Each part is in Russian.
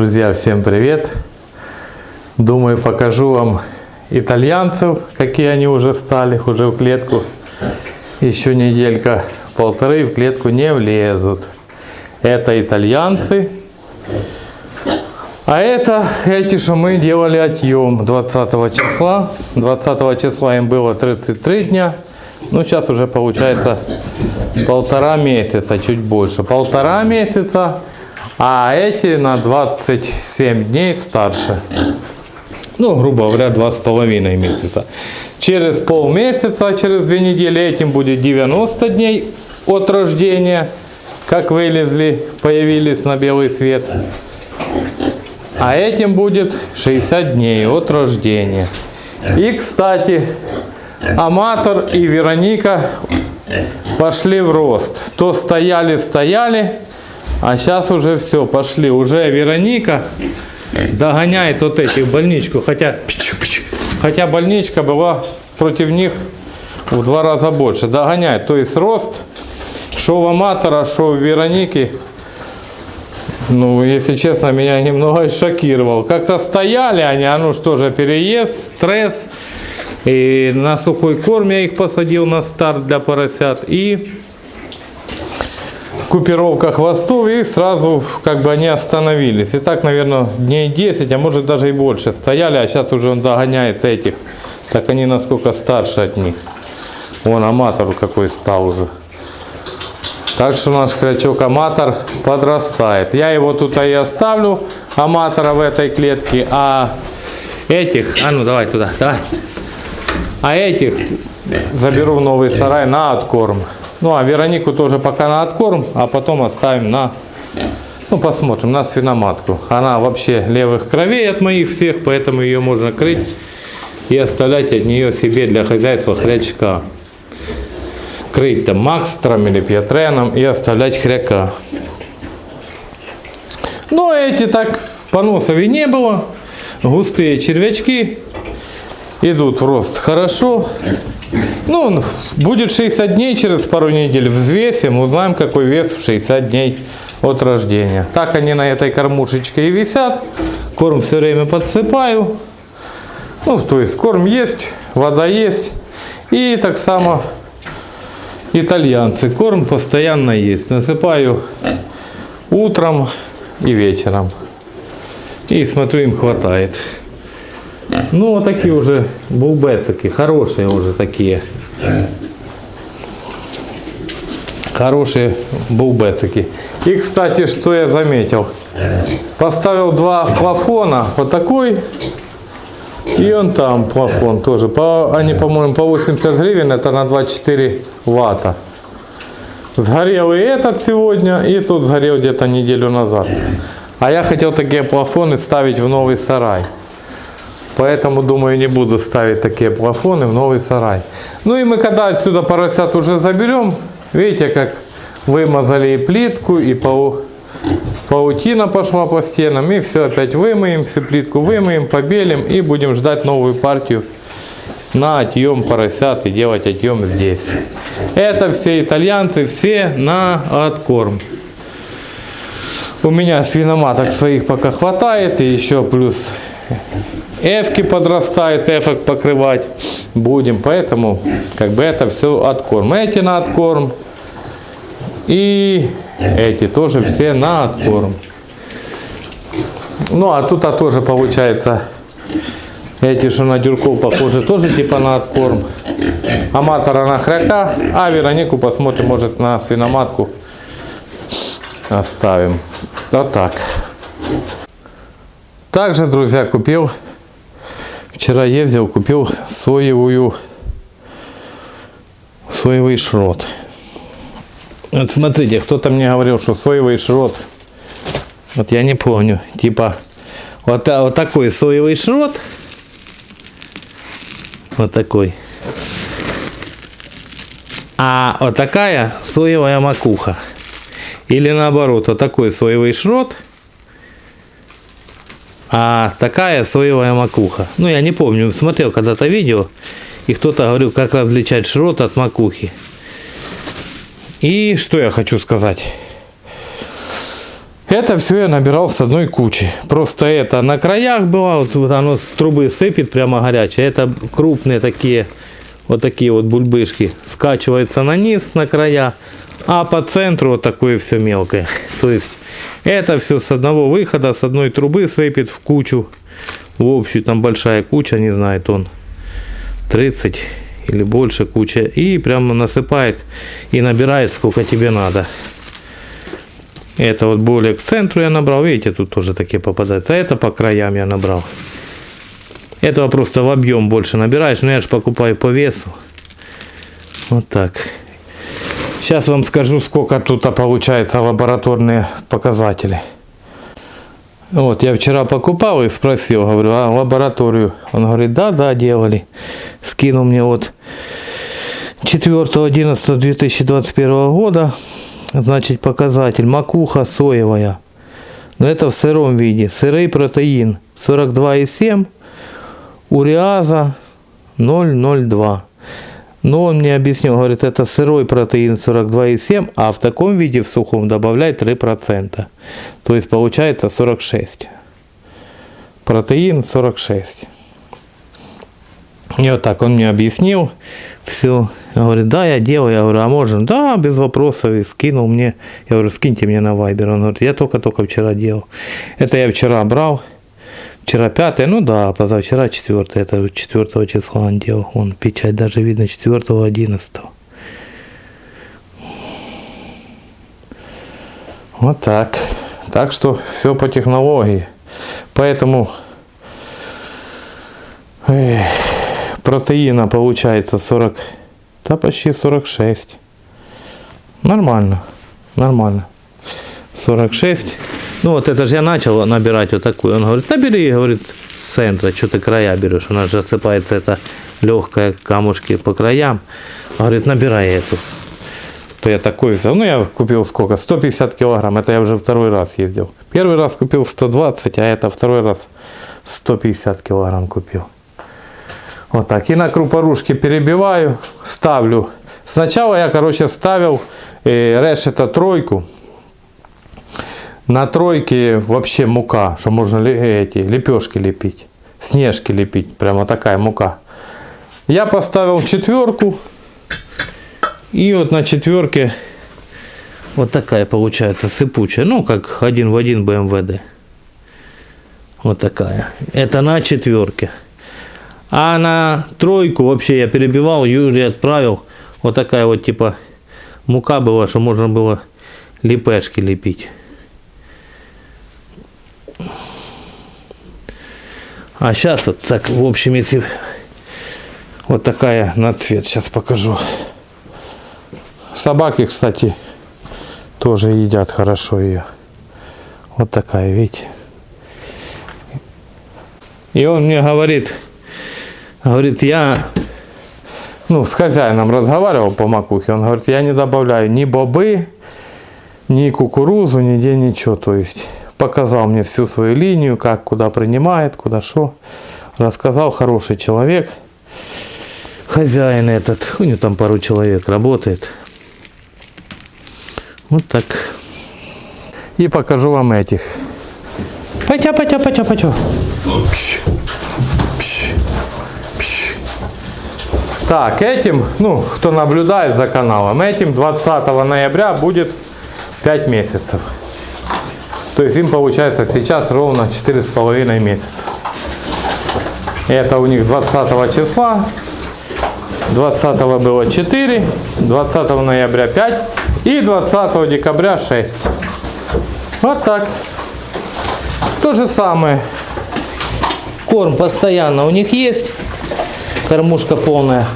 Друзья, всем привет! Думаю, покажу вам итальянцев, какие они уже стали, уже в клетку. Еще неделька, полторы в клетку не влезут. Это итальянцы. А это эти, что мы делали отъем 20 числа. 20 числа им было 33 дня. Ну, сейчас уже получается полтора месяца, чуть больше. Полтора месяца, а эти на 27 дней старше. Ну, грубо говоря, два с половиной месяца. Через полмесяца, через две недели этим будет 90 дней от рождения, как вылезли, появились на белый свет. А этим будет 60 дней от рождения. И, кстати, Аматор и Вероника пошли в рост. То стояли, стояли, а сейчас уже все, пошли. Уже Вероника догоняет вот этих больничку. Хотя, хотя больничка была против них в два раза больше. Догоняет. То есть рост, что у Аматора, что у Вероники, ну, если честно, меня немного шокировал. Как-то стояли они, а ну что же, переезд, стресс. И на сухой корм я их посадил на старт для поросят. И купировка хвостов и сразу как бы они остановились. И так, наверное, дней 10, а может даже и больше стояли, а сейчас уже он догоняет этих. Так они насколько старше от них. Вон аматор какой стал уже. Так что наш крачок аматор подрастает. Я его тут и оставлю, аматора в этой клетке, а этих, а ну давай туда, давай. А этих заберу в новый сарай на откорм. Ну а Веронику тоже пока на откорм, а потом оставим на, ну посмотрим, на свиноматку. Она вообще левых кровей от моих всех, поэтому ее можно крыть и оставлять от нее себе для хозяйства хрячка. Крыть там макстром или пьятреном и оставлять хряка. Но эти так поносов и не было. Густые червячки идут в рост хорошо. Ну, будет 60 дней, через пару недель взвесим, узнаем, какой вес в 60 дней от рождения. Так они на этой кормушечке и висят. Корм все время подсыпаю. Ну, то есть корм есть, вода есть. И так само итальянцы. Корм постоянно есть. Насыпаю утром и вечером. И смотрю, им хватает. Ну, вот такие уже булбецики, хорошие уже такие. Хорошие булбецики. И, кстати, что я заметил. Поставил два плафона, вот такой. И он там плафон тоже. По, они, по-моему, по 80 гривен, это на 24 ватта. Сгорел и этот сегодня, и тут сгорел где-то неделю назад. А я хотел такие плафоны ставить в новый сарай. Поэтому, думаю, не буду ставить такие плафоны в новый сарай. Ну и мы когда отсюда поросят уже заберем, видите, как вымазали и плитку, и пау... паутина пошла по стенам. И все опять вымоем, всю плитку вымоем, побелим и будем ждать новую партию на отъем поросят и делать отъем здесь. Это все итальянцы, все на откорм. У меня свиноматок своих пока хватает, и еще плюс эвки подрастает, эфок покрывать будем. Поэтому как бы это все откорм. Эти на откорм. И эти тоже все на откорм. Ну а тут а тоже получается эти, что на дюрков похожи, тоже типа на откорм. Аматора на хряка, а Веронику посмотрим, может на свиноматку оставим. Вот так. Также, друзья, купил Вчера ездил, купил соевую, соевый шрот. Вот смотрите, кто-то мне говорил, что соевый шрот, вот я не помню, типа вот, вот такой соевый шрот, вот такой, а вот такая соевая макуха. Или наоборот, вот такой соевый шрот – а такая соевая макуха. Ну, я не помню, смотрел когда-то видео, и кто-то говорил, как различать шрот от макухи. И что я хочу сказать. Это все я набирал с одной кучи. Просто это на краях было, вот, оно с трубы сыпет прямо горячее. Это крупные такие, вот такие вот бульбышки. Скачивается на низ, на края. А по центру вот такое все мелкое. То есть это все с одного выхода, с одной трубы сыпет в кучу. В общую там большая куча, не знаю, тон 30 или больше куча. И прямо насыпает и набирает сколько тебе надо. Это вот более к центру я набрал. Видите, тут тоже такие попадаются. А это по краям я набрал. Этого просто в объем больше набираешь. Но я же покупаю по весу. Вот так. Сейчас вам скажу, сколько тут получается лабораторные показатели. Вот, я вчера покупал и спросил, говорю, а лабораторию? Он говорит, да, да, делали. Скинул мне вот 4.11.2021 года, значит, показатель макуха соевая. Но это в сыром виде. Сырый протеин 42,7, уреаза 0,02. Но он мне объяснил, говорит, это сырой протеин 42,7, а в таком виде в сухом добавляет 3%. То есть получается 46. Протеин 46. И вот так он мне объяснил все. Я говорю, да, я делаю. Я говорю, а можно? Да, без вопросов. И скинул мне. Я говорю, скиньте мне на Вайбер. Он говорит, я только-только вчера делал. Это я вчера брал. Вчера пятое, ну да, позавчера четвертое, это 4 числа он делал. Он печать даже видно 4 11 Вот так. Так что все по технологии. Поэтому эх, протеина получается 40, да почти 46. Нормально, нормально. 46. Ну вот это же я начал набирать вот такую. Он говорит, набери, говорит, с центра, что ты края берешь. У нас же осыпается это легкое камушки по краям. Говорит, набирай эту. То я такой. Ну я купил сколько? 150 килограмм. Это я уже второй раз ездил. Первый раз купил 120, а это второй раз 150 килограмм купил. Вот так. И на крупорушке перебиваю, ставлю. Сначала я, короче, ставил э, решета тройку. На тройке вообще мука, что можно эти лепешки лепить, снежки лепить, прямо такая мука. Я поставил четверку, и вот на четверке вот такая получается сыпучая, ну как один в один БМВД. Вот такая. Это на четверке. А на тройку вообще я перебивал, Юрий отправил. Вот такая вот типа мука была, что можно было лепешки лепить. А сейчас вот так, в общем, если вот такая на цвет, сейчас покажу. Собаки, кстати, тоже едят хорошо ее. Вот такая, видите. И он мне говорит, говорит, я, ну, с хозяином разговаривал по макухе, он говорит, я не добавляю ни бобы, ни кукурузу, нигде ничего, то есть показал мне всю свою линию, как, куда принимает, куда что. Рассказал, хороший человек. Хозяин этот, у него там пару человек работает. Вот так. И покажу вам этих. Пойдя, пойдя, пойдя, пойдя. Пш, пш, пш. Так, этим, ну, кто наблюдает за каналом, этим 20 ноября будет 5 месяцев. То есть им получается сейчас ровно 4,5 месяца. Это у них 20 числа. 20 было 4, 20 ноября 5 и 20 декабря 6. Вот так. То же самое. Корм постоянно у них есть. Кормушка полная.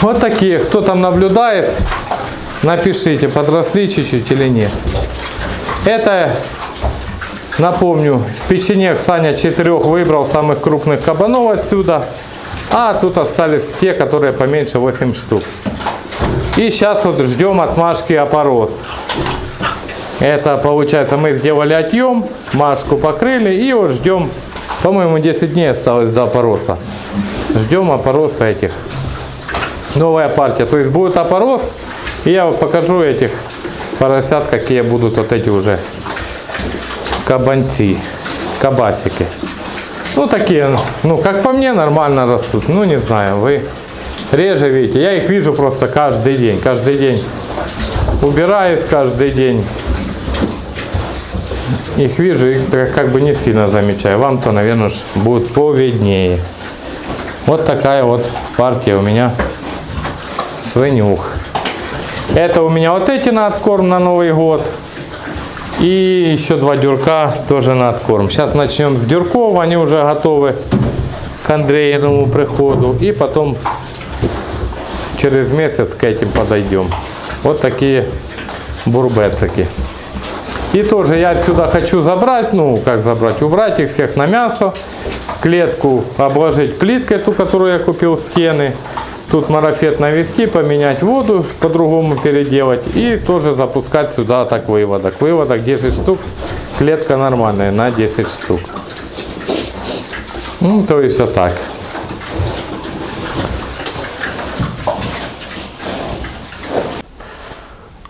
Вот такие. Кто там наблюдает, напишите, подросли чуть-чуть или нет. Это, напомню, с печенек Саня четырех выбрал самых крупных кабанов отсюда. А тут остались те, которые поменьше 8 штук. И сейчас вот ждем отмашки опорос. Это получается мы сделали отъем, машку покрыли и вот ждем, по-моему 10 дней осталось до опороса. Ждем опороса этих. Новая партия. То есть будет опорос и я покажу этих поросят, какие будут вот эти уже кабанцы, кабасики. Ну, такие, ну, как по мне, нормально растут. Ну, не знаю, вы реже видите. Я их вижу просто каждый день. Каждый день убираюсь, каждый день их вижу и как бы не сильно замечаю. Вам-то, наверное, будет поведнее. Вот такая вот партия у меня свинюх. Это у меня вот эти на откорм на Новый год. И еще два дюрка тоже на откорм. Сейчас начнем с дюрков, они уже готовы к Андреевому приходу. И потом через месяц к этим подойдем. Вот такие бурбецики. И тоже я отсюда хочу забрать, ну как забрать, убрать их всех на мясо. Клетку обложить плиткой, ту, которую я купил, стены. Тут марафет навести, поменять воду, по-другому переделать. И тоже запускать сюда так выводок. Выводок 10 штук, клетка нормальная на 10 штук. Ну, то есть вот так.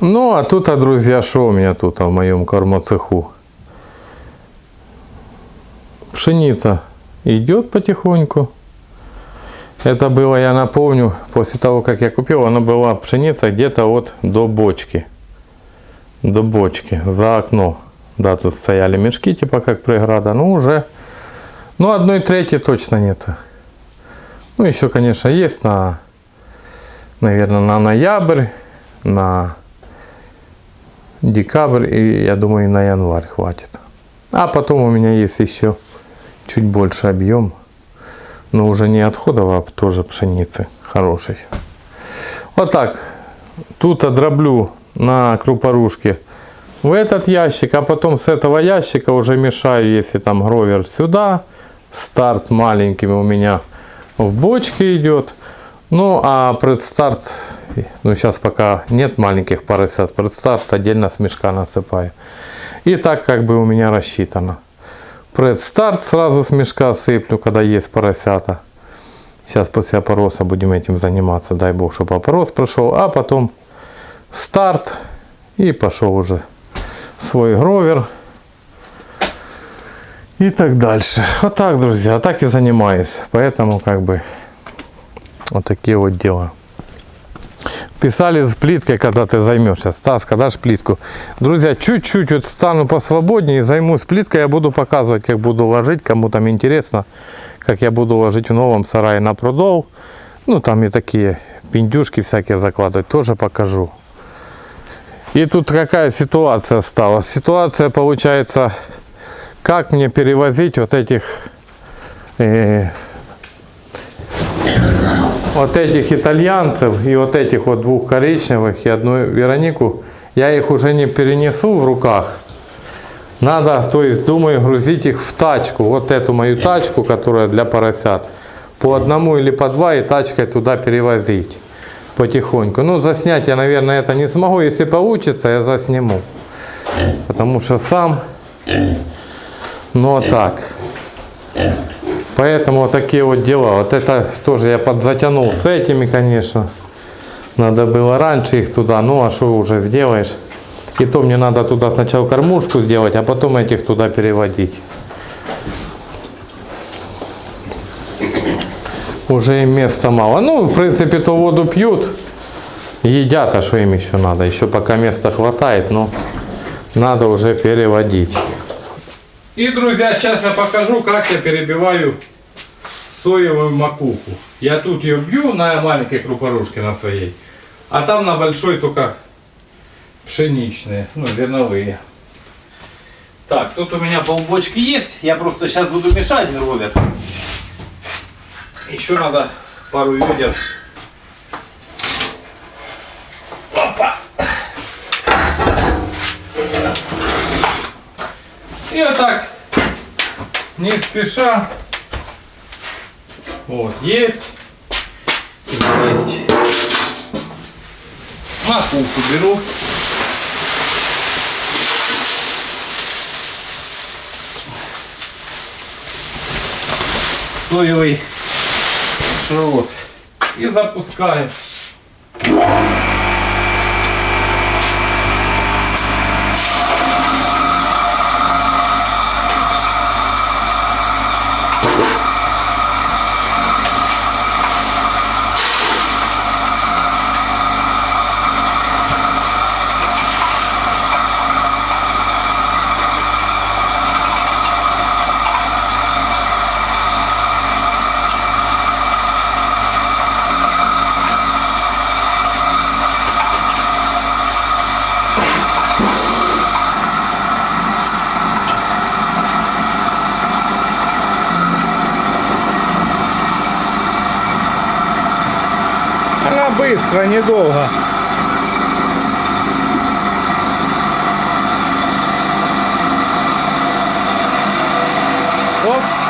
Ну, а тут, а, друзья, что у меня тут а, в моем кормоцеху? Пшеница идет потихоньку. Это было, я напомню, после того, как я купил, она была пшеница где-то вот до бочки. До бочки, за окно. Да, тут стояли мешки, типа как преграда. Ну, уже, ну, одной трети точно нет. Ну, еще, конечно, есть на, наверное, на ноябрь, на декабрь и, я думаю, на январь хватит. А потом у меня есть еще чуть больше объем но уже не отходов, а тоже пшеницы хорошей. Вот так. Тут одроблю на крупорушке в этот ящик, а потом с этого ящика уже мешаю, если там гровер сюда. Старт маленькими у меня в бочке идет. Ну, а предстарт, ну, сейчас пока нет маленьких поросят, предстарт отдельно с мешка насыпаю. И так как бы у меня рассчитано. Предстарт сразу с мешка сыплю, когда есть поросята. Сейчас после опороса будем этим заниматься. Дай бог, чтобы опорос прошел. А потом старт. И пошел уже свой гровер. И так дальше. Вот так, друзья. Так и занимаюсь. Поэтому как бы вот такие вот дела. Писали с плиткой, когда ты займешься. Стас, когда ж плитку? Друзья, чуть-чуть вот стану посвободнее займусь плиткой. Я буду показывать, как буду ложить. Кому там интересно, как я буду ложить в новом сарае на прудов. Ну, там и такие пиндюшки всякие закладывать. Тоже покажу. И тут какая ситуация стала? Ситуация получается, как мне перевозить вот этих... Э, вот этих итальянцев и вот этих вот двух коричневых и одну Веронику, я их уже не перенесу в руках. Надо, то есть, думаю, грузить их в тачку. Вот эту мою тачку, которая для поросят. По одному или по два и тачкой туда перевозить потихоньку. Ну, заснять я, наверное, это не смогу. Если получится, я засниму. Потому что сам, ну, а так. Поэтому вот такие вот дела. Вот это тоже я подзатянул с этими, конечно. Надо было раньше их туда. Ну, а что уже сделаешь? И то мне надо туда сначала кормушку сделать, а потом этих туда переводить. Уже им места мало. Ну, в принципе, то воду пьют. Едят, а что им еще надо? Еще пока места хватает, но надо уже переводить. И, друзья, сейчас я покажу, как я перебиваю соевую макуху. Я тут ее бью на маленькой крупорушке на своей, а там на большой только пшеничные, ну, зерновые. Так, тут у меня полбочки есть. Я просто сейчас буду мешать ровер. Еще надо пару ведер. И вот так, не спеша, вот, есть, есть. Макуху беру. Соевый шрот. И запускаем. Быстро, недолго. Оп.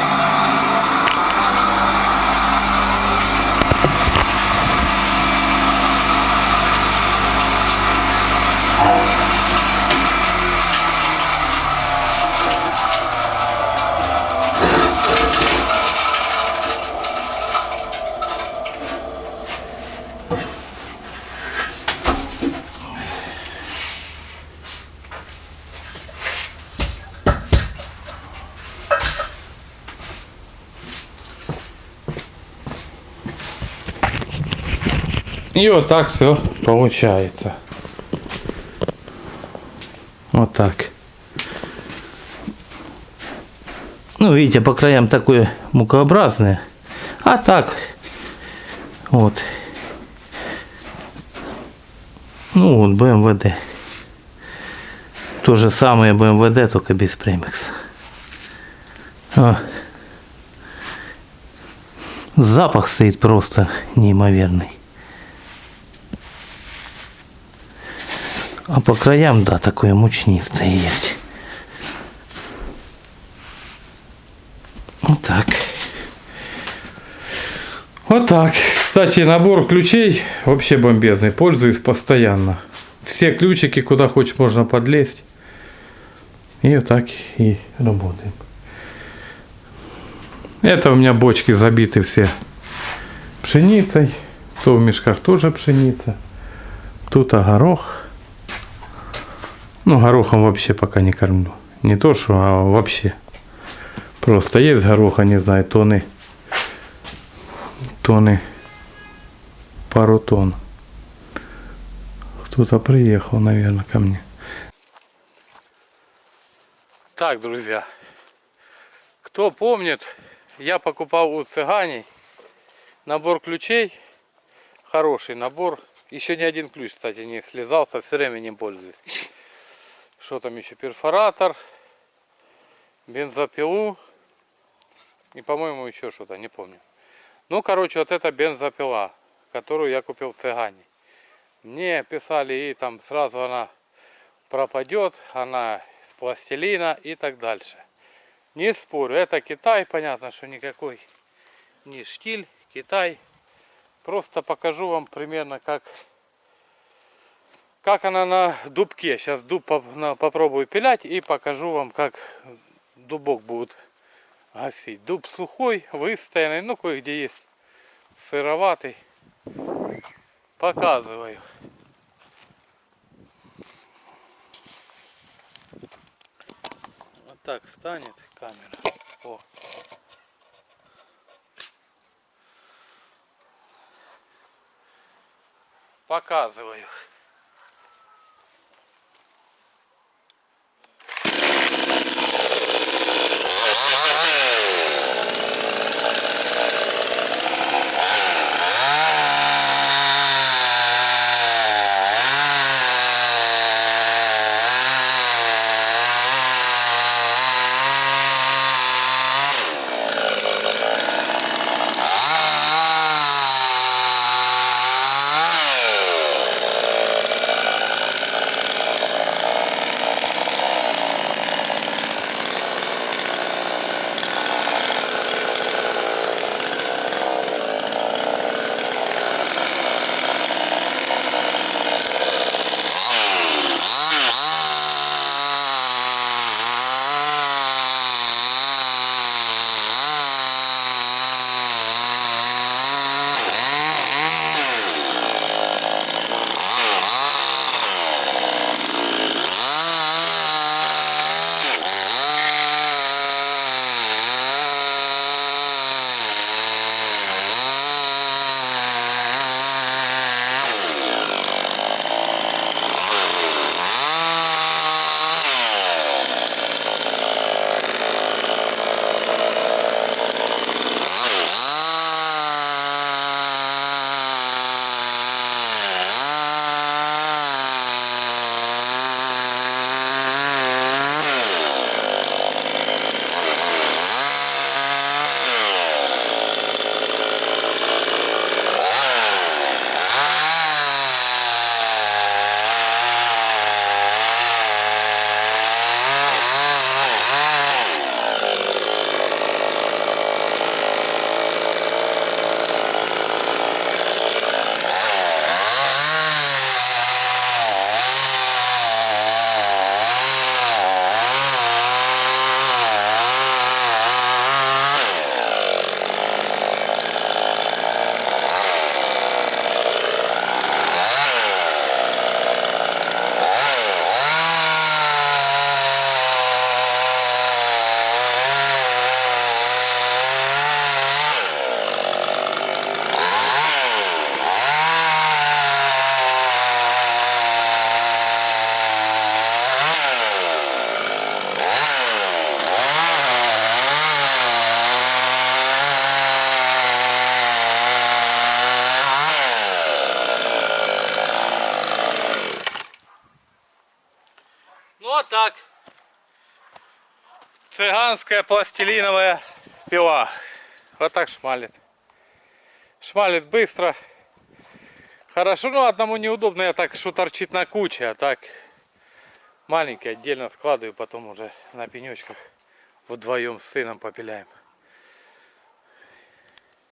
И вот так все получается. Вот так. Ну, видите, по краям такое мукообразное. А так, вот. Ну, вот БМВД. То же самое БМВД, только без премикса. А. Запах стоит просто неимоверный. А по краям, да, такое мучнистое есть. Вот так. Вот так. Кстати, набор ключей вообще бомбезный. Пользуюсь постоянно. Все ключики, куда хочешь, можно подлезть. И вот так и работаем. Это у меня бочки забиты все пшеницей. То в мешках тоже пшеница. Тут огорох. Ну, горохом вообще пока не кормлю. Не то, что, а вообще. Просто есть гороха, не знаю, тонны. Тонны. Пару тонн. Кто-то приехал, наверное, ко мне. Так, друзья. Кто помнит, я покупал у цыганей набор ключей. Хороший набор. Еще ни один ключ, кстати, не слезался, все время не пользуюсь. Что там еще? Перфоратор, бензопилу и, по-моему, еще что-то, не помню. Ну, короче, вот эта бензопила, которую я купил в Цыгане. Мне писали, и там сразу она пропадет, она с пластилина и так дальше. Не спорю, это Китай, понятно, что никакой не штиль, Китай. Просто покажу вам примерно, как как она на дубке. Сейчас дуб попробую пилять и покажу вам, как дубок будет гасить. Дуб сухой, выстоянный, ну кое-где есть сыроватый. Показываю. Вот так станет камера. О. Показываю. Цыганская пластилиновая пила. Вот так шмалит. Шмалит быстро. Хорошо, ну одному неудобно, я так, что торчит на куче, а так маленький отдельно складываю, потом уже на пенечках вдвоем с сыном попиляем.